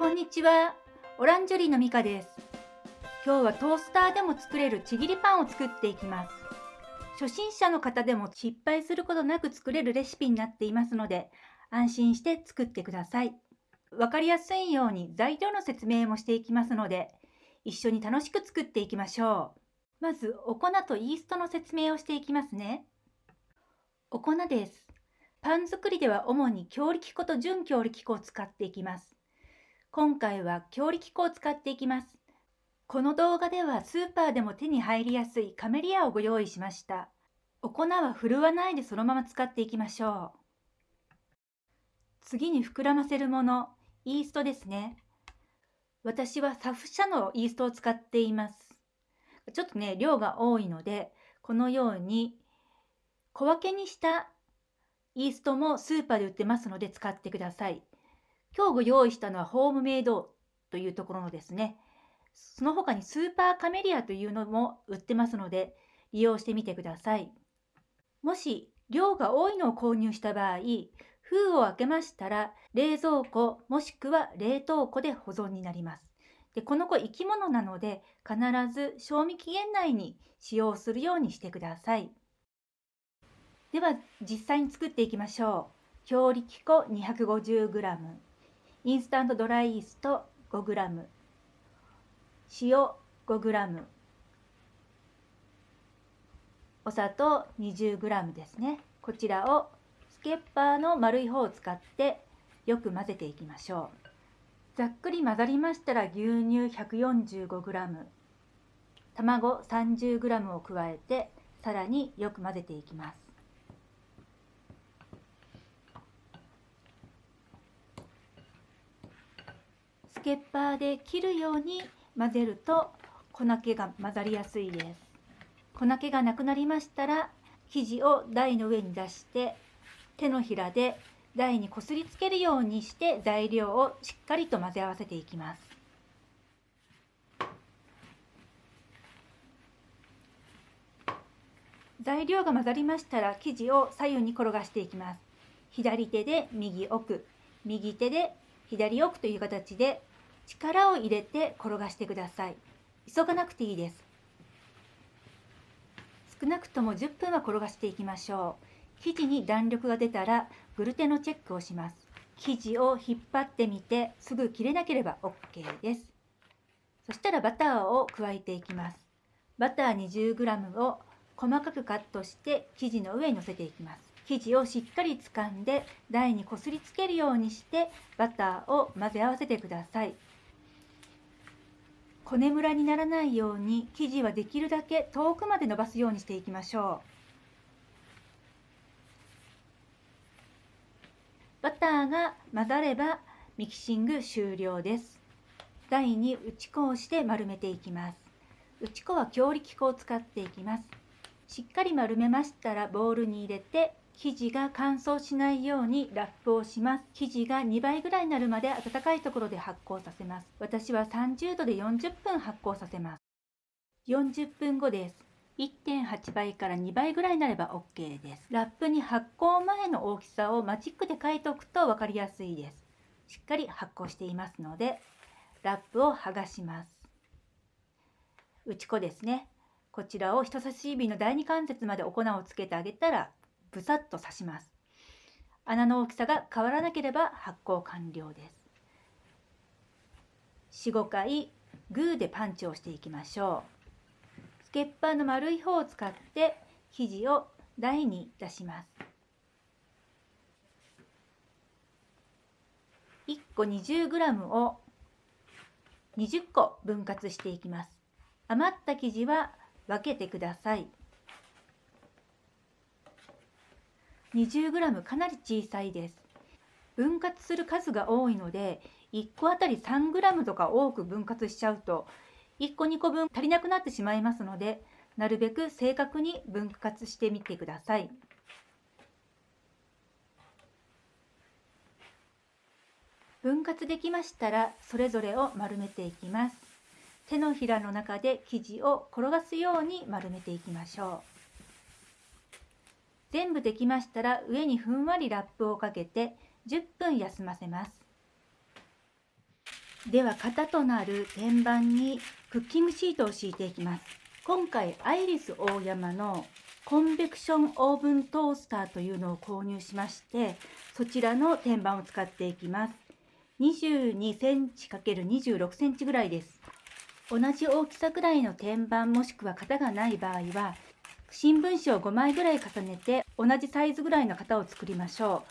こんにちは。オランジュリーのミカです。今日はトースターでも作れるちぎりパンを作っていきます。初心者の方でも失敗することなく作れるレシピになっていますので、安心して作ってください。わかりやすいように材料の説明もしていきますので、一緒に楽しく作っていきましょう。まず、お粉とイーストの説明をしていきますね。お粉です。パン作りでは主に強力粉と準強力粉を使っていきます。今回は強力粉を使っていきます。この動画ではスーパーでも手に入りやすいカメリアをご用意しました。お粉は振るわないでそのまま使っていきましょう。次に膨らませるもの、イーストですね。私はサフ社のイーストを使っています。ちょっとね、量が多いので、このように小分けにしたイーストもスーパーで売ってますので使ってください。今日ご用意したのはホームメイドというところのですね。その他にスーパーカメリアというのも売ってますので、利用してみてください。もし量が多いのを購入した場合、封を開けましたら冷蔵庫もしくは冷凍庫で保存になります。でこの子生き物なので必ず賞味期限内に使用するようにしてください。では実際に作っていきましょう。強力粉 250g インスタントドライイースト 5g 塩 5g お砂糖 20g ですね。こちらをスケッパーの丸い方を使ってよく混ぜていきましょう。ざっくり混ざりましたら牛乳 145g 卵 30g を加えてさらによく混ぜていきます。スケッパーで切るように混ぜると粉気が混ざりやすいです。粉気がなくなりましたら生地を台の上に出して手のひらで台にこすりつけるようにして材料をしっかりと混ぜ合わせていきます。材料が混ざりましたら生地を左右に転がしていきます。左手で右奥右手で左奥という形で力を入れて転がしてください。急がなくていいです。少なくとも10分は転がしていきましょう。生地に弾力が出たらグルテのチェックをします。生地を引っ張ってみてすぐ切れなければ OK です。そしたらバターを加えていきます。バター 20g を細かくカットして生地の上に乗せていきます。生地をしっかり掴んで台にこすりつけるようにしてバターを混ぜ合わせてください。骨むらにならないように生地はできるだけ遠くまで伸ばすようにしていきましょう。バターが混ざればミキシング終了です。台に打ち粉をして丸めていきます。打ち粉は強力粉を使っていきます。しっかり丸めましたらボウルに入れて生地が乾燥しないようにラップをします。生地が2倍ぐらいになるまで温かいところで発酵させます。私は30度で40分発酵させます。40分後です。1.8倍から2倍ぐらいになれば OK です。ラップに発酵前の大きさをマジックで書いておくと分かりやすいです。しっかり発酵していますので、ラップを剥がします。打ち粉ですね。こちらを人差し指の第二関節までお粉をつけてあげたらブサッと刺します。穴の大きさが変わらなければ発酵完了です。4、5回グーでパンチをしていきましょう。スケッパーの丸い方を使って生地を台に出します。1個 20g を20個分割していきます。余った生地は分けてください。20g かなり小さいです。分割する数が多いので1個あたり 3g とか多く分割しちゃうと1個2個分足りなくなってしまいますのでなるべく正確に分割してみてください。分割できましたらそれぞれを丸めていきます。手のひらの中で生地を転がすように丸めていきましょう。全部できましたら上にふんわりラップをかけて10分休ませます。では型となる天板にクッキングシートを敷いていきます。今回アイリスオーヤマのコンベクションオーブントースターというのを購入しましてそちらの天板を使っていきます。22センチ ×26 センチぐらいです。同じ大きさぐらいの天板もしくは型がない場合は新聞紙を5枚ぐらい重ねて同じサイズぐらいの型を作りましょう。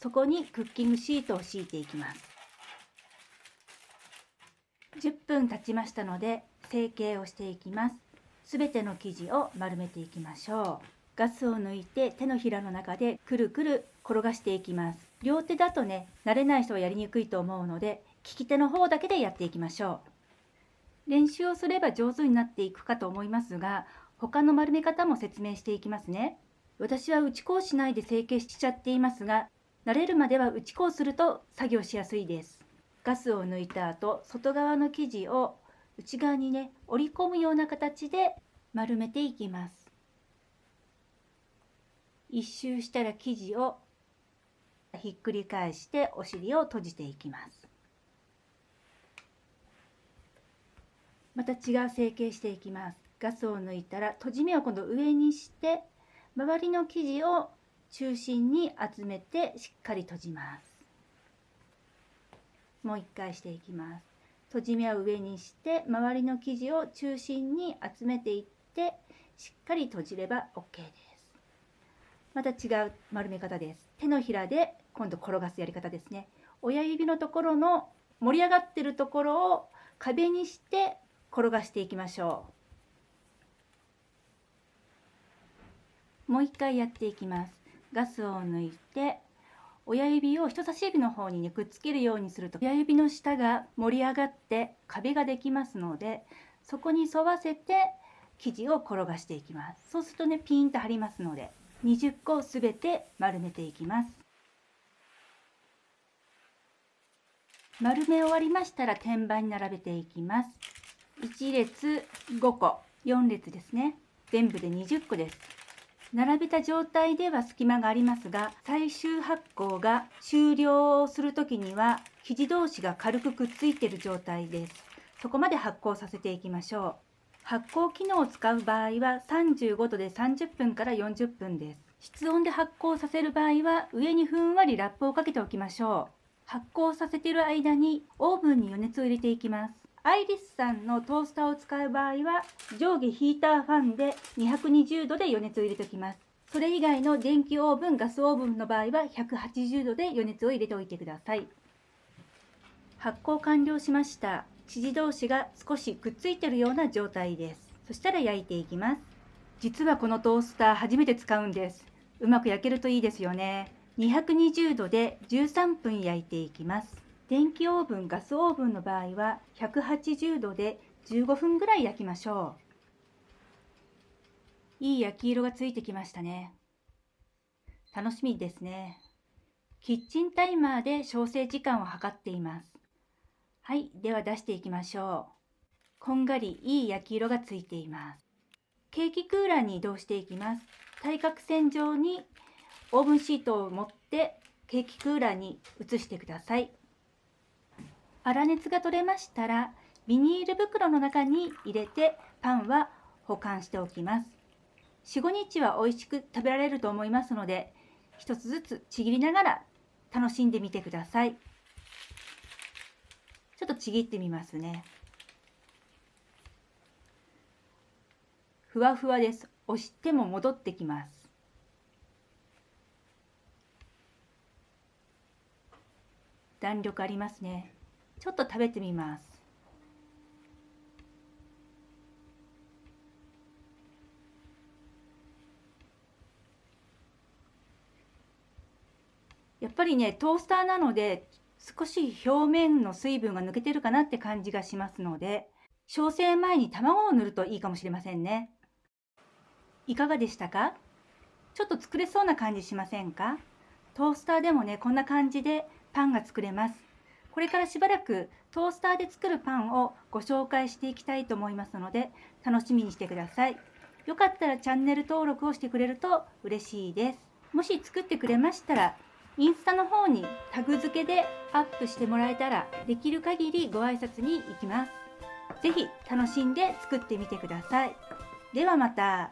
そこにクッキングシートを敷いていきます。10分経ちましたので成形をしていきます。すべての生地を丸めていきましょう。ガスを抜いて手のひらの中でくるくる転がしていきます。両手だとね慣れない人はやりにくいと思うので利き手の方だけでやっていきましょう。練習をすれば上手になっていくかと思いますが他の丸め方も説明していきますね。私は打ち粉をしないで成形しちゃっていますが慣れるまでは打ち粉をすると作業しやすいです。ガスを抜いた後外側の生地を内側にね折り込むような形で丸めていきます。一周したら生地をひっくり返してお尻を閉じていきます。また違う成形していきます。ガスを抜いたら閉じ目を今度上にして周りの生地を中心に集めてしっかり閉じます。もう一回していきます。閉じ目を上にして周りの生地を中心に集めていってしっかり閉じれば OK です。また違う丸め方です。手のひらで今度転がすやり方ですね。親指のところの盛り上がってるところを壁にして転がしていきましょう。もう一回やっていきますガスを抜いて親指を人差し指の方に、ね、くっつけるようにすると親指の下が盛り上がって壁ができますのでそこに沿わせて生地を転がしていきます。そうするとねピンと張りますので20個すべて丸めていきます。丸め終わりましたら天板に並べていきます。1列5個4列ですね。全部で20個です。並べた状態では隙間がありますが最終発酵が終了する時には生地同士が軽くくっついている状態です。そこまで発酵させていきましょう。発酵機能を使う場合は35度で30分から40分です。室温で発酵させる場合は上にふんわりラップをかけておきましょう。発酵させている間にオーブンに余熱を入れていきます。アイリスさんのトースターを使う場合は上下ヒーターファンで220度で余熱を入れておきます。それ以外の電気オーブン、ガスオーブンの場合は180度で余熱を入れておいてください。発酵完了しました。生地同士が少しくっついてるような状態です。そしたら焼いていきます。実はこのトースター初めて使うんです。うまく焼けるといいですよね。220度で13分焼いていきます。電気オーブン、ガスオーブンの場合は180度で15分ぐらい焼きましょう。いい焼き色がついてきましたね。楽しみですね。キッチンタイマーで焼成時間を測っています。はい、では出していきましょう。こんがりいい焼き色がついています。ケーキクーラーに移動していきます。対角線上にオーブンシートを持ってケーキクーラーに移してください。粗熱が取れましたらビニール袋の中に入れてパンは保管しておきます。45日は美味しく食べられると思いますので一つずつちぎりながら楽しんでみてください。ちょっとちぎってみますね。ふわふわです。押しても戻ってきます。弾力ありますね。ちょっと食べてみます。やっぱりねトースターなので少し表面の水分が抜けてるかなって感じがしますので焼成前に卵を塗るといいかもしれませんね。いかがでしたか？ちょっと作れそうな感じしませんか？トースターでもねこんな感じでパンが作れます。これからしばらくトースターで作るパンをご紹介していきたいと思いますので楽しみにしてください。よかったらチャンネル登録をしてくれると嬉しいです。もし作ってくれましたらインスタの方にタグ付けでアップしてもらえたらできる限りご挨拶に行きます。ぜひ楽しんで作ってみてください。ではまた。